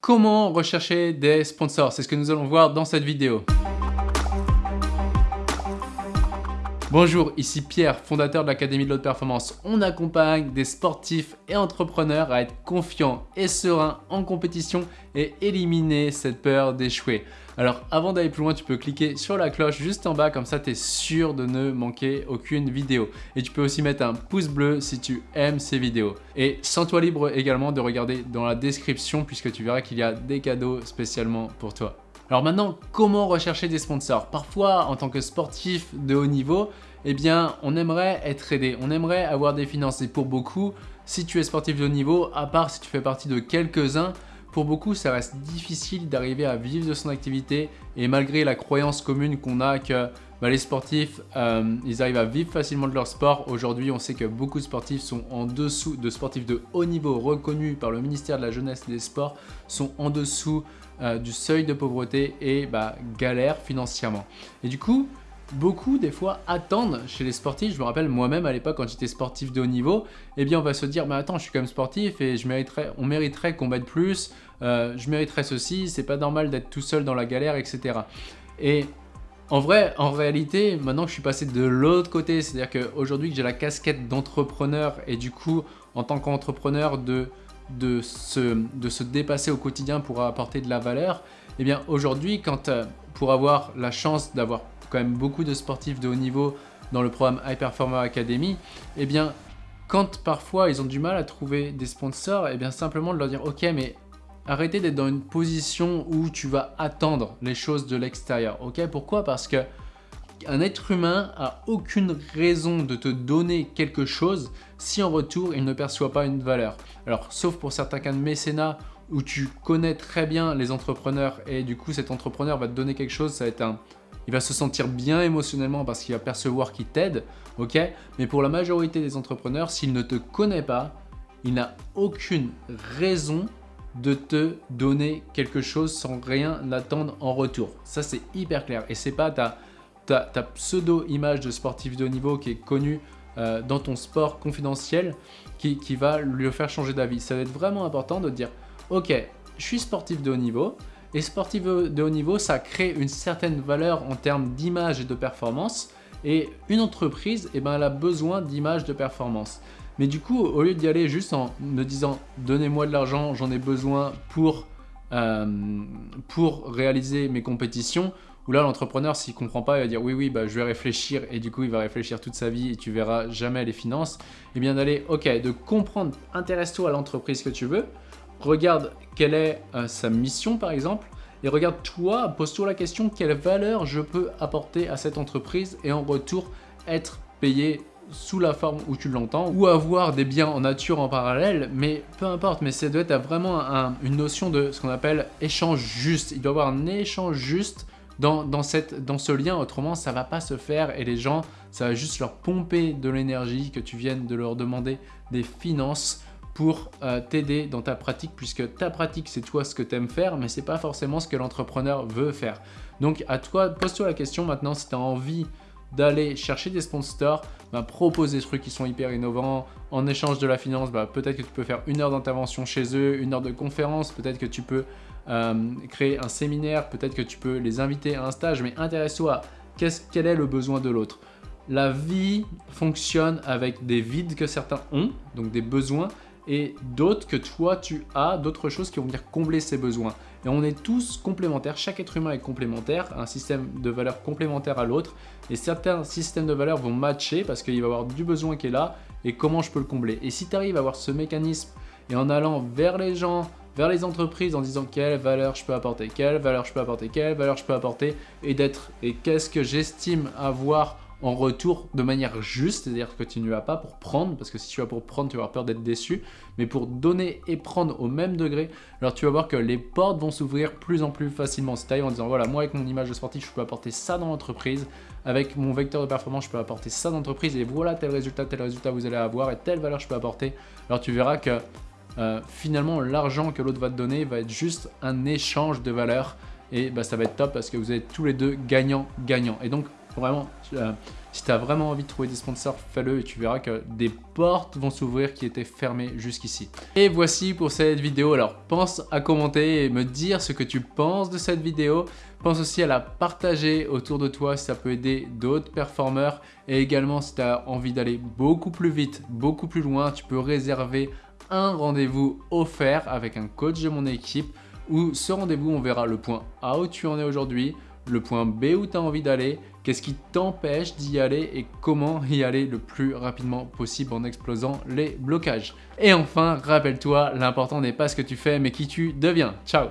Comment rechercher des sponsors C'est ce que nous allons voir dans cette vidéo. Bonjour, ici Pierre, fondateur de l'Académie de l'Haute Performance. On accompagne des sportifs et entrepreneurs à être confiants et sereins en compétition et éliminer cette peur d'échouer. Alors avant d'aller plus loin, tu peux cliquer sur la cloche juste en bas, comme ça tu es sûr de ne manquer aucune vidéo. Et tu peux aussi mettre un pouce bleu si tu aimes ces vidéos. Et sens-toi libre également de regarder dans la description puisque tu verras qu'il y a des cadeaux spécialement pour toi. Alors maintenant, comment rechercher des sponsors? Parfois, en tant que sportif de haut niveau, eh bien, on aimerait être aidé, on aimerait avoir des finances. Pour beaucoup, si tu es sportif de haut niveau, à part si tu fais partie de quelques-uns, pour beaucoup, ça reste difficile d'arriver à vivre de son activité et malgré la croyance commune qu'on a que bah, les sportifs, euh, ils arrivent à vivre facilement de leur sport. Aujourd'hui, on sait que beaucoup de sportifs sont en dessous, de sportifs de haut niveau reconnus par le ministère de la Jeunesse et des Sports, sont en dessous euh, du seuil de pauvreté et bah, galèrent financièrement. Et du coup, beaucoup des fois attendent chez les sportifs, je me rappelle moi-même à l'époque quand j'étais sportif de haut niveau, eh bien on va se dire mais attends je suis quand même sportif et je mériterais, on mériterait qu'on m'aide plus, euh, je mériterais ceci, c'est pas normal d'être tout seul dans la galère etc. Et en vrai, en réalité, maintenant que je suis passé de l'autre côté, c'est-à-dire qu'aujourd'hui que j'ai la casquette d'entrepreneur et du coup en tant qu'entrepreneur de se dépasser au quotidien pour apporter de la valeur, eh bien aujourd'hui quand euh, pour avoir la chance d'avoir quand même beaucoup de sportifs de haut niveau dans le programme High Performer Academy, eh bien, quand parfois ils ont du mal à trouver des sponsors, eh bien simplement de leur dire « Ok, mais arrêtez d'être dans une position où tu vas attendre les choses de l'extérieur. » Ok, pourquoi? Parce que un être humain a aucune raison de te donner quelque chose si en retour il ne perçoit pas une valeur. Alors, sauf pour certains cas de mécénat où tu connais très bien les entrepreneurs et du coup cet entrepreneur va te donner quelque chose, ça va être un, il va se sentir bien émotionnellement parce qu'il va percevoir qu'il t'aide, ok? Mais pour la majorité des entrepreneurs, s'il ne te connaît pas, il n'a aucune raison de te donner quelque chose sans rien attendre en retour. Ça, c'est hyper clair. Et c'est pas ta, ta, pseudo-image de sportif de haut niveau qui est connue euh, dans ton sport confidentiel qui, qui va lui faire changer d'avis. Ça va être vraiment important de dire, ok, je suis sportif de haut niveau, et sportif de haut niveau, ça crée une certaine valeur en termes d'image et de performance. Et une entreprise, eh ben, elle a besoin d'image de performance. Mais du coup, au lieu d'y aller juste en me disant « donnez-moi de l'argent, j'en ai besoin pour, euh, réaliser mes compétitions », où là, l'entrepreneur, s'il comprend pas, il va dire « oui, oui, bah, je vais réfléchir » et du coup, il va réfléchir toute sa vie et tu verras jamais les finances. Et eh bien d'aller, ok, de comprendre, intéresse-toi à l'entreprise que tu veux, regarde quelle est euh, sa mission par exemple, et regarde toi, pose-toi la question quelle valeur je peux apporter à cette entreprise et en retour être payé sous la forme où tu l'entends ou avoir des biens en nature en parallèle mais peu importe mais ça doit être vraiment une notion de ce qu'on appelle échange juste. Il doit y avoir un échange juste dans, cette, dans ce lien autrement ça va pas se faire et les gens ça va juste leur pomper de l'énergie que tu viennes de leur demander des finances pour euh, t'aider dans ta pratique puisque ta pratique c'est toi ce que tu aimes faire mais c'est pas forcément ce que l'entrepreneur veut faire. Donc à toi, pose-toi la question maintenant si tu as envie d'aller chercher des sponsors, bah, propose des trucs qui sont hyper innovants. En échange de la finance, bah, peut-être que tu peux faire une heure d'intervention chez eux, une heure de conférence, peut-être que tu peux euh, créer un séminaire, peut-être que tu peux les inviter à un stage, mais intéresse-toi à quel est le besoin de l'autre. La vie fonctionne avec des vides que certains ont, donc des besoins, et d'autres que toi tu as, d'autres choses qui vont venir combler ces besoins. Et on est tous complémentaires, chaque être humain est complémentaire, un système de valeurs complémentaire à l'autre, et certains systèmes de valeurs vont matcher parce qu'il va y avoir du besoin qui est là, et comment je peux le combler. Et si tu arrives à avoir ce mécanisme, et en allant vers les gens, vers les entreprises en disant quelle valeur je peux apporter, quelle valeur je peux apporter, quelle valeur je peux apporter, et d'être, et qu'est-ce que j'estime avoir en retour de manière juste, c'est-à-dire que tu ne vas pas pour prendre, parce que si tu vas pour prendre, tu vas avoir peur d'être déçu, mais pour donner et prendre au même degré, alors tu vas voir que les portes vont s'ouvrir plus en plus facilement. Arrives en disant, voilà, moi avec mon image de sportif, je peux apporter ça dans l'entreprise, avec mon vecteur de performance, je peux apporter ça dans l'entreprise, et voilà tel résultat, tel résultat vous allez avoir, et telle valeur je peux apporter, alors tu verras que euh, finalement l'argent que l'autre va te donner va être juste un échange de valeurs, et bah, ça va être top parce que vous êtes tous les deux gagnants-gagnants. Et donc Vraiment, si tu as vraiment envie de trouver des sponsors, fais-le et tu verras que des portes vont s'ouvrir qui étaient fermées jusqu'ici. Et voici pour cette vidéo. Alors, pense à commenter et me dire ce que tu penses de cette vidéo. Pense aussi à la partager autour de toi si ça peut aider d'autres performeurs. Et également, si tu as envie d'aller beaucoup plus vite, beaucoup plus loin, tu peux réserver un rendez-vous offert avec un coach de mon équipe où ce rendez-vous, on verra le point A où tu en es aujourd'hui, le point B où tu as envie d'aller, qu'est-ce qui t'empêche d'y aller et comment y aller le plus rapidement possible en explosant les blocages. Et enfin, rappelle-toi, l'important n'est pas ce que tu fais mais qui tu deviens. Ciao